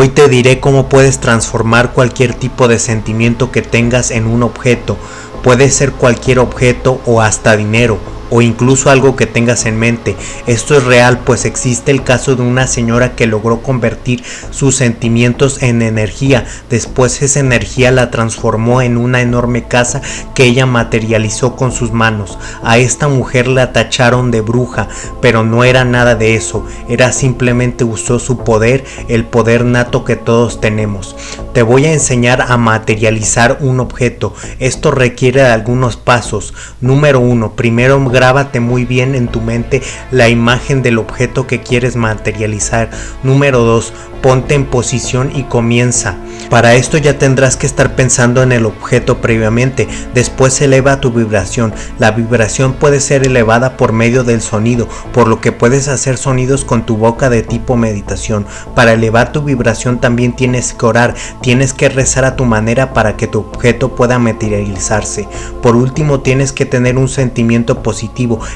Hoy te diré cómo puedes transformar cualquier tipo de sentimiento que tengas en un objeto. Puede ser cualquier objeto o hasta dinero o incluso algo que tengas en mente. Esto es real, pues existe el caso de una señora que logró convertir sus sentimientos en energía. Después esa energía la transformó en una enorme casa que ella materializó con sus manos. A esta mujer la tacharon de bruja, pero no era nada de eso. Era simplemente usó su poder, el poder nato que todos tenemos. Te voy a enseñar a materializar un objeto. Esto requiere de algunos pasos. Número uno, primero grábate muy bien en tu mente la imagen del objeto que quieres materializar. Número 2. Ponte en posición y comienza. Para esto ya tendrás que estar pensando en el objeto previamente, después eleva tu vibración. La vibración puede ser elevada por medio del sonido, por lo que puedes hacer sonidos con tu boca de tipo meditación. Para elevar tu vibración también tienes que orar, tienes que rezar a tu manera para que tu objeto pueda materializarse. Por último tienes que tener un sentimiento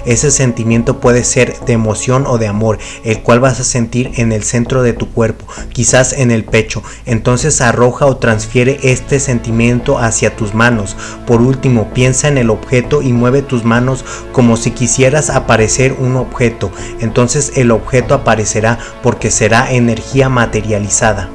ese sentimiento puede ser de emoción o de amor, el cual vas a sentir en el centro de tu cuerpo, quizás en el pecho. Entonces arroja o transfiere este sentimiento hacia tus manos. Por último, piensa en el objeto y mueve tus manos como si quisieras aparecer un objeto. Entonces el objeto aparecerá porque será energía materializada.